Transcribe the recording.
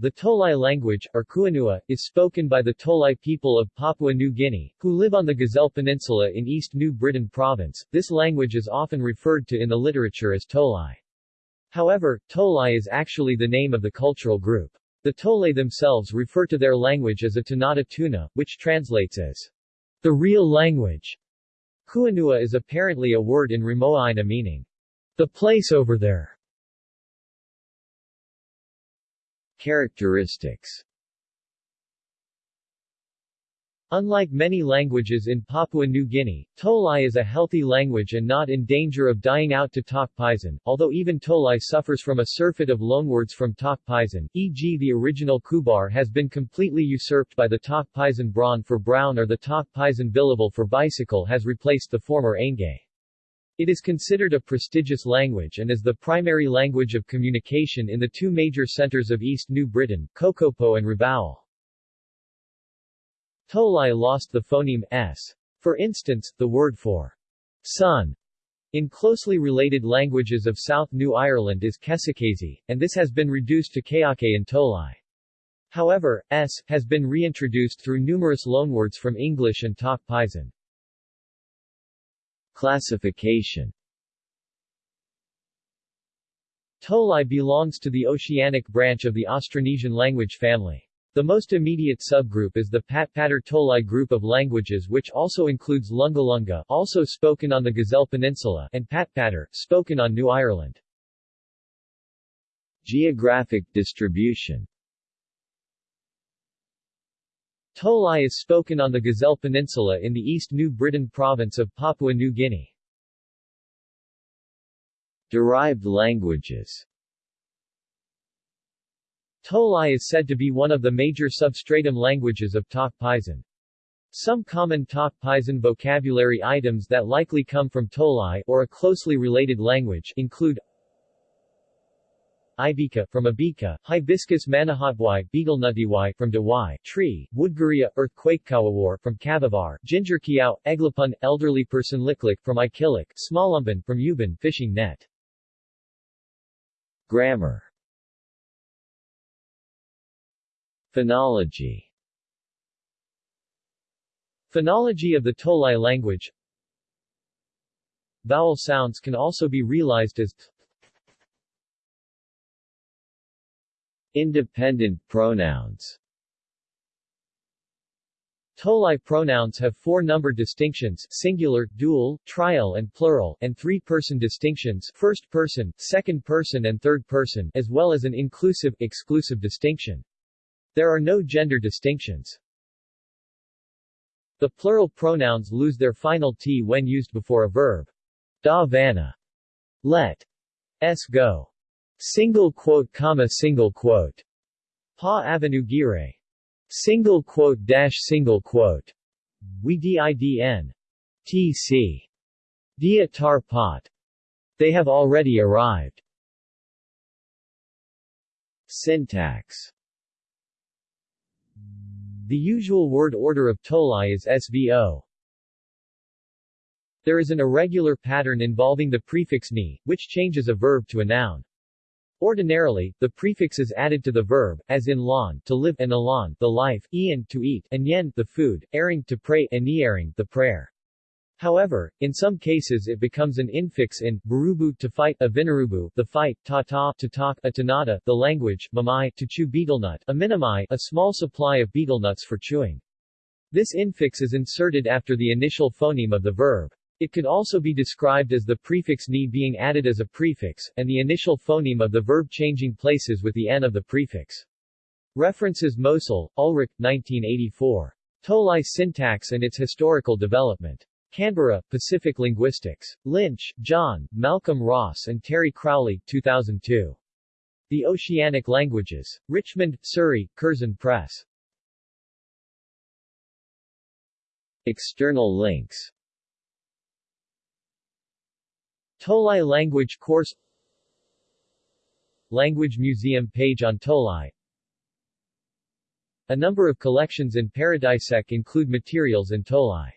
The Tolai language, or Kuanua, is spoken by the Tolai people of Papua New Guinea, who live on the Gazelle Peninsula in East New Britain Province. This language is often referred to in the literature as Tolai. However, Tolai is actually the name of the cultural group. The Tolai themselves refer to their language as a Tanata Tuna, which translates as the real language. Kuanua is apparently a word in Ramoaaina meaning the place over there. Characteristics Unlike many languages in Papua New Guinea, Tolai is a healthy language and not in danger of dying out to Tok Pisin, although even Tolai suffers from a surfeit of loanwords from Tok Pisin, e.g. the original Kubar has been completely usurped by the Tok Pisin Braun for brown or the Tok Pisin Billable for bicycle has replaced the former Angay. It is considered a prestigious language and is the primary language of communication in the two major centers of East New Britain, Kokopo and Rabaul. Tolai lost the phoneme s. For instance, the word for sun in closely related languages of South New Ireland is Kesikasi, and this has been reduced to Keake in Tolai. However, s has been reintroduced through numerous loanwords from English and Tok Pisin. Classification Tolai belongs to the Oceanic branch of the Austronesian language family. The most immediate subgroup is the Patpatar Tolai group of languages which also includes Lungalunga also spoken on the Gazelle Peninsula and Patpatar, spoken on New Ireland. Geographic distribution Tolai is spoken on the Gazelle Peninsula in the East New Britain province of Papua New Guinea. Derived languages Tolai is said to be one of the major substratum languages of Tok Pisin. Some common Tok Pisin vocabulary items that likely come from Tolai or a closely related language include Ibika from Abika, Hibiscus manahatwai, Betelnutiwai from Dawai, tree, Woodguria, earthquake kawawar from Kavavar, Ginger kiao, Eglapun, elderly person Liklik from Ikilik, Smallumban from Yuban, fishing net. Grammar. Phonology. Phonology of the Tolai language. Vowel sounds can also be realized as Independent pronouns Tolai pronouns have four number distinctions singular, dual, trial and plural, and three-person distinctions first person, second person and third person as well as an inclusive, exclusive distinction. There are no gender distinctions. The plural pronouns lose their final t when used before a verb. Da vana. Let. S go. Single quote comma single quote. Pa Avenue Gire. Single quote dash single quote. We didn. TC. Dia tar pot. They have already arrived. Syntax The usual word order of Tolai is SVO. There is an irregular pattern involving the prefix ni, which changes a verb to a noun. Ordinarily, the prefix is added to the verb, as in lon, to live, and alon, the life, ian, to eat, and yen, the food, ering, to pray, and niering, the prayer. However, in some cases it becomes an infix in, burubu to fight, a vinarubu, the fight, ta-ta, to talk, a tanada, the language, mamai, to chew betelnut, a minamai, a small supply of betel nuts for chewing. This infix is inserted after the initial phoneme of the verb. It could also be described as the prefix ni being added as a prefix, and the initial phoneme of the verb changing places with the n of the prefix. References Mosel, Ulrike, 1984. Tolai syntax and its historical development. Canberra, Pacific Linguistics. Lynch, John, Malcolm Ross and Terry Crowley, 2002. The Oceanic Languages. Richmond, Surrey, Curzon Press. External links Tolai Language Course Language Museum page on Tolai. A number of collections in Paradisec include materials in Tolai